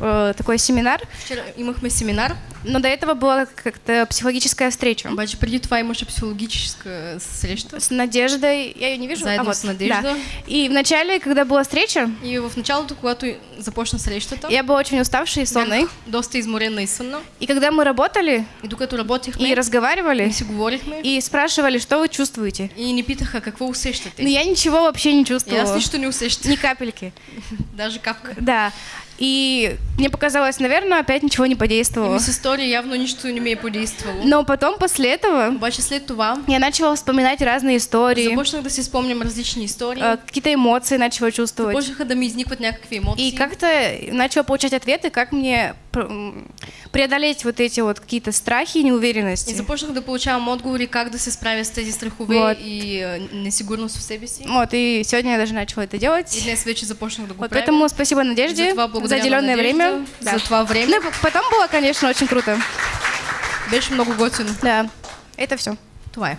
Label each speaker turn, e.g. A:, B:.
A: э, такой семинар,
B: Вчера имахме семинар,
A: но до этого была как-то психологическая встреча
B: обаче преди това имаше психологическая среща.
A: с Надеждой. Я ее не вижу.
B: Заедно
A: а вот,
B: с Надеждой.
A: да. И вначале, когда была встреча,
B: И в началото, когато започна срещата,
A: я была очень уставшей и сонной.
B: доста изморена и сънна.
A: И когда мы работали
B: И докато работихме,
A: и разговаривали,
B: и си говорихме,
A: и спрашивали, что вы чувствуете,
B: и ни питаха какво усещате.
A: но я ничего вообще не чувствовала.
B: нищо не усещах,
A: Ни капельки.
B: даже капка.
A: Да. И мне показалось, наверное, опять ничего не подействовало.
B: Стори явно нищо не ми е подействало.
A: Но потом, после этого,
B: Обаче след това
A: я начала вспоминать разные истории,
B: започнах да си спомням различни истории.
A: э, какие-то эмоции начала чувствовать.
B: Започнаха да ми изникват някакви емоции.
A: И как-то начала получать ответы, как мне преодолеть вот эти вот какие-то страхи и
B: И
A: неуверенности.
B: започнах да получавам отговори как да се справя с тези страхове
A: Вот.
B: и е, несигурност в себе си.
A: Вот, и сегодня я даже начала это
B: И
A: делать.
B: днес вече започнах да го
A: Вот,
B: правя.
A: поэтому спасибо Надежде
B: За това
A: за уделенное
B: Надежда,
A: время.
B: за това време.
A: Ну, и потом было, конечно, очень круто.
B: Беше много готино.
A: Да, это все.
B: Това е.